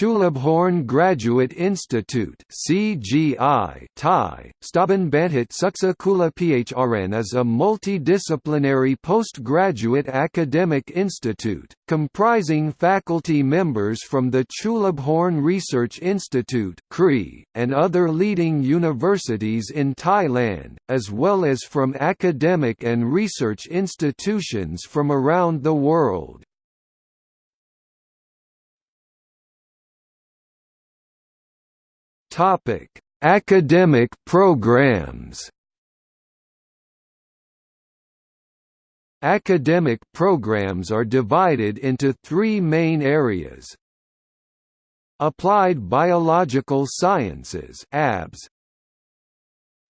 Chulabhorn Graduate Institute CGI Thai, Stabanbantit Suksakula PHRN is a multidisciplinary postgraduate academic institute, comprising faculty members from the Chulabhorn Research Institute and other leading universities in Thailand, as well as from academic and research institutions from around the world. Topic: Academic programs. Academic programs are divided into three main areas. Applied Biological Sciences (ABS),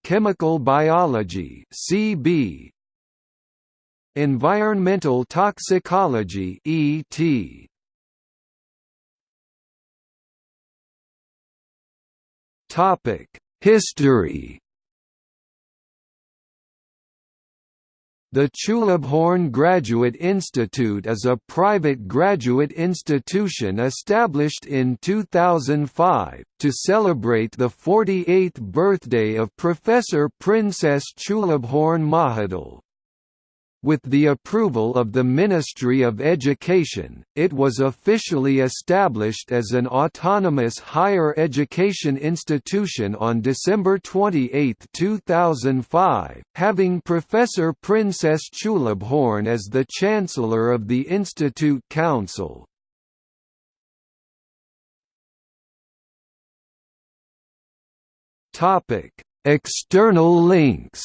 Chemical Biology (CB), Environmental Toxicology (ET). Topic: History. The Chulabhorn Graduate Institute is a private graduate institution established in 2005, to celebrate the 48th birthday of Professor Princess Chulabhorn Mahidol. With the approval of the Ministry of Education, it was officially established as an autonomous higher education institution on December 28, 2005, having Professor Princess Chulabhorn as the Chancellor of the Institute Council. External links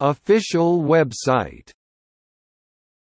Official website